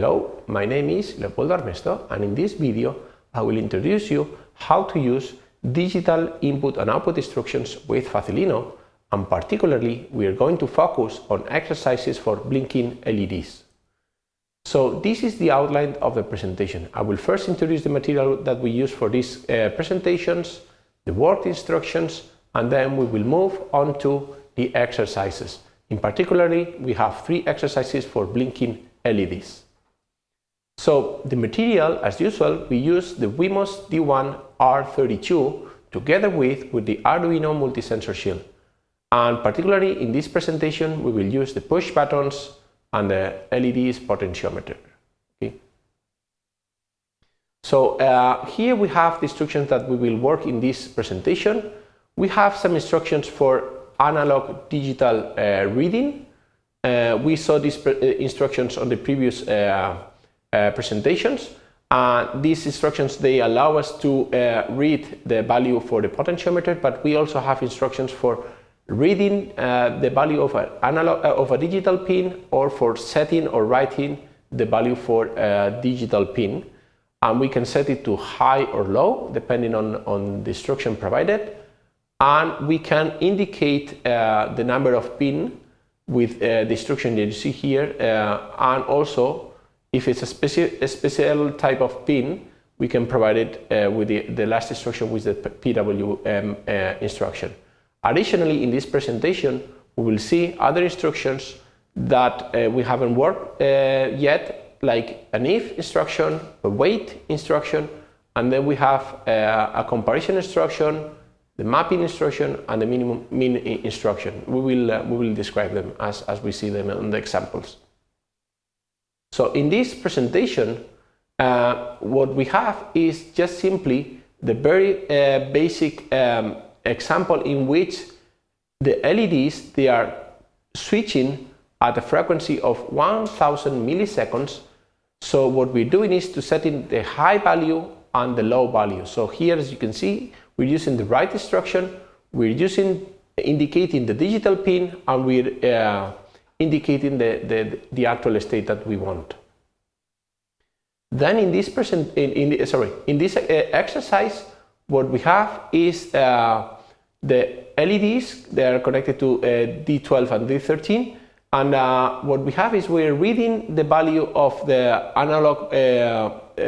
Hello, my name is Leopoldo Armesto and in this video I will introduce you how to use digital input and output instructions with Facilino and particularly we are going to focus on exercises for blinking LEDs. So this is the outline of the presentation. I will first introduce the material that we use for these uh, presentations, the work instructions and then we will move on to the exercises. In particularly we have three exercises for blinking LEDs. So the material, as usual, we use the Wemos D1 R32 together with, with the Arduino multi-sensor shield. And particularly in this presentation, we will use the push buttons and the LED's potentiometer. Okay. So uh, here we have the instructions that we will work in this presentation. We have some instructions for analog digital uh, reading. Uh, we saw these uh, instructions on the previous uh, presentations. And these instructions, they allow us to uh, read the value for the potentiometer, but we also have instructions for reading uh, the value of, a analog, uh, of a digital pin or for setting or writing the value for a digital pin. And we can set it to high or low, depending on, on the instruction provided. And we can indicate uh, the number of pin with uh, the instruction that you see here, and also if it's a, speci a special type of pin, we can provide it uh, with the, the, last instruction with the PWM uh, instruction. Additionally, in this presentation, we will see other instructions that uh, we haven't worked uh, yet, like an if instruction, a wait instruction, and then we have uh, a comparison instruction, the mapping instruction, and the minimum min instruction. We will, uh, we will describe them as, as we see them in the examples. So in this presentation, uh, what we have is just simply the very uh, basic um, example in which the LEDs, they are switching at a frequency of 1000 milliseconds. So what we're doing is to set in the high value and the low value. So here, as you can see, we're using the write instruction, we're using indicating the digital pin and we're uh, indicating the, the, the actual state that we want. Then in this present, in, in sorry, in this uh, exercise, what we have is uh, the LEDs. They are connected to uh, D12 and D13, and uh, what we have is we're reading the value of the analog uh, uh,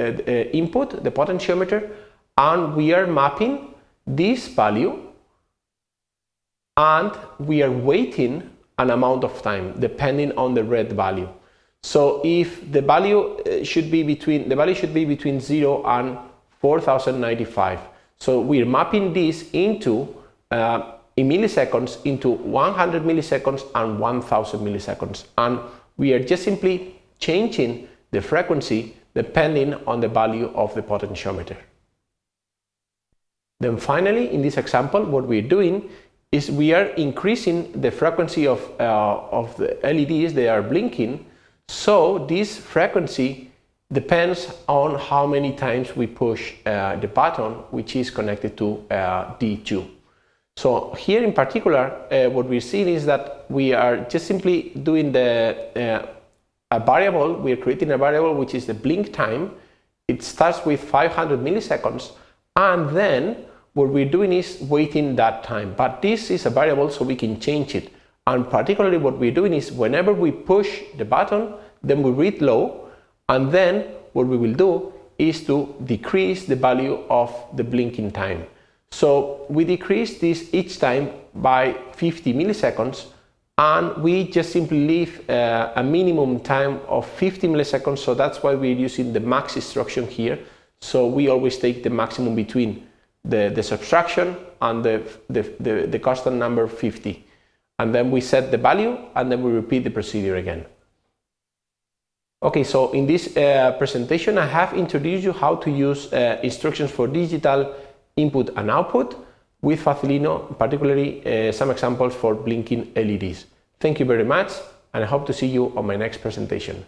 input, the potentiometer, and we are mapping this value, and we are waiting an amount of time depending on the read value. So if the value uh, should be between the value should be between 0 and 4095. So we're mapping this into uh, in milliseconds into 100 milliseconds and 1000 milliseconds and we are just simply changing the frequency depending on the value of the potentiometer. Then finally in this example what we're doing is we are increasing the frequency of, uh, of the LEDs, they are blinking, so this frequency depends on how many times we push uh, the button which is connected to uh, D2. So here in particular, uh, what we're seeing is that we are just simply doing the uh, a variable, we are creating a variable which is the blink time. It starts with 500 milliseconds and then what we're doing is waiting that time. But this is a variable so we can change it. And particularly what we're doing is whenever we push the button, then we read low, and then what we will do is to decrease the value of the blinking time. So we decrease this each time by 50 milliseconds and we just simply leave uh, a minimum time of 50 milliseconds so that's why we're using the max instruction here so we always take the maximum between the, the subtraction and the, the, the, the constant number 50. And then we set the value and then we repeat the procedure again. Okay, so in this uh, presentation I have introduced you how to use uh, instructions for digital input and output with Facilino, particularly uh, some examples for blinking LEDs. Thank you very much and I hope to see you on my next presentation.